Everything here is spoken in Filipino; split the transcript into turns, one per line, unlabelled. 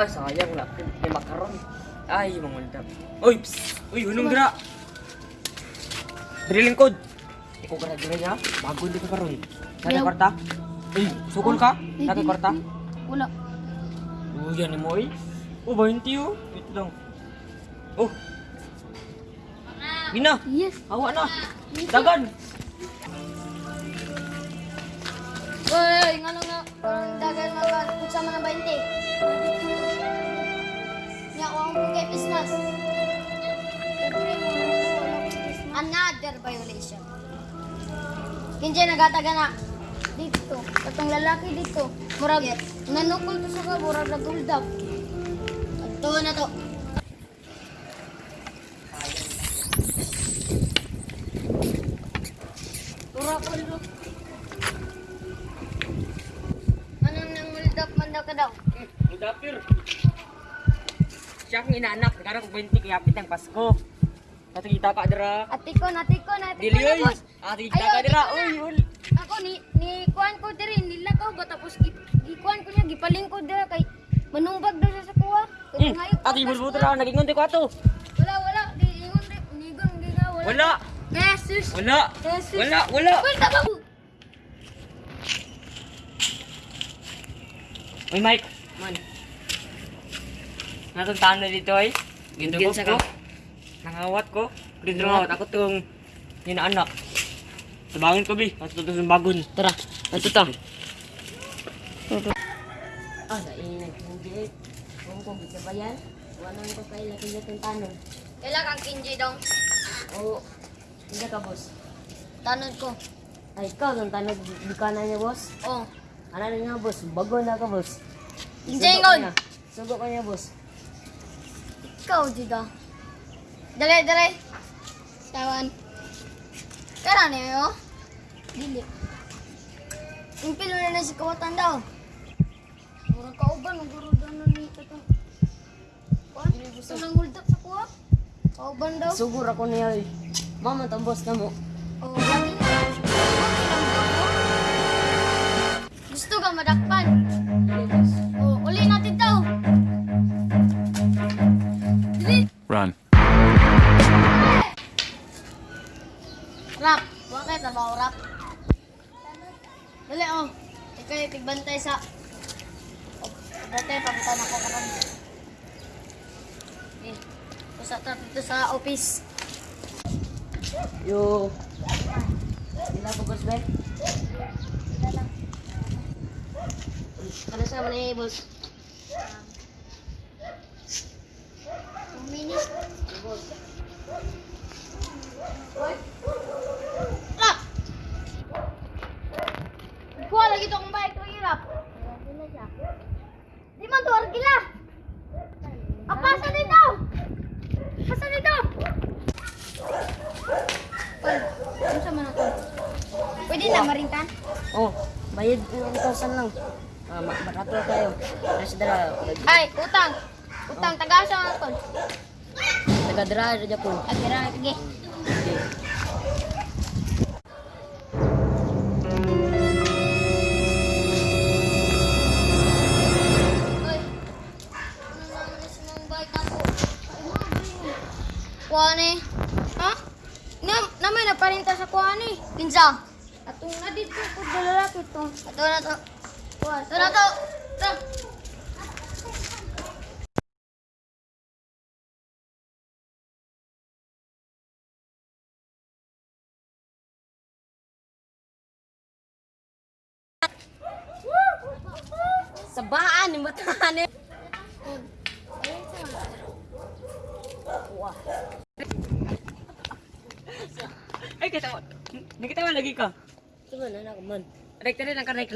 Ay, sayang na. May makaron. Ay, mangultap. Uy, psst! Uy, hunong dira! Diri lingkod. Ikaw ka na dira niya. Bago hindi ka karon. Nagay kwarta? Uy, sukol ka?
Ay,
Nagay
di- Wala.
Oh, yan mo eh. Oh, 20 oh. Ito lang. Oh. Gina,
Yes.
hawa na. Dagan.
Uy, nga nga. Nga ba? Kung sama ng 20. Nga, ako ang kay business. Another violation. Kinjay nagataga na dito. Katong lalaki dito. Murag, nanukol to sa ka, murag naguldap. Ito na to. Anong nanguldap man daw ka daw?
Udapir. Siya akong inaanak. Ko 20 kaya hapit ang Pasko. Natigita ka dira.
Atikon, atikon, atikon.
Dili oy.
boss.
Natigita ka dira.
na.
ul.
Ako ni ni kuan ko diri nila ko ba tapos gi, gikuan ko niya gipaling ko dira kay manumbag daw siya sa kuha. Kay ngayon ko
Ati bulbul dira. Nagingon ko ato.
Wala wala di ingon di nigon di nga wala.
Wala.
Jesus.
Wala.
Jesus.
Wala. Wala.
Wala ba?
Uy, Mike. Man. Natuntahan na dito ay. Gindugog ko. Nangawat ko. Ngawat. Ako tong inaanak. Tabangin ko, Bi. At ito sa bagon. Tara. Ito ta.
Ah, sa inag hindi. Kung kung bisa ba yan? Wala ko kay laki ng tanong.
Kailan kang kinji daw?
Oo. Hindi ka, boss.
Tanod ko.
Ay, ikaw, nung tanong, di ka na niya, boss.
Oh.
Ano na nga, boss? Bago na ka, boss.
Kinji
Sugo ka
ingon.
niya. Sugo ka niya, boss.
Ikaw jida. Dali dali. Tawan. Kara ni yo. Dili. Impilo na na si kawatan daw. Murag kauban ng guru daw na ni kato. Kuan? Gusto nang huldak sa kuha? Kauban daw.
Sugur ako niya, eh. Mama, tang boss na mo.
Oh, lagi na. Gusto ka madakpan?
Hindi, boss.
Oh, bakit na ba rap? Dali oh. Ikaw yung tigbantay sa... Oh, dati, papunta na ko karon. Eh, pusa ta dito sa office.
Yo. Sila ko, boss, be. Ano sa mga boss?
Two Bike ko hirap. Di man to, argila. Ah, pasa dito! Pasa dito! Oy, ano sa? Pwede na marintan?
Oh, bayad ng 1,000 lang. Ah, ma- barato kayo. Nasa dara,
Ay, utang. Utang, taga sa ako.
taga-dara, dara po.
Agara, sige. Kuwane? Ha? Na, naman naparinta sa kuwane. Pinsa? Atong na dito ko dalalaki to. Ato na to. Kuha, ito na to. Ito.
Sa baan, yung
kita mo lagi ka.
Ito man, anak man.
Rekta rin ang layo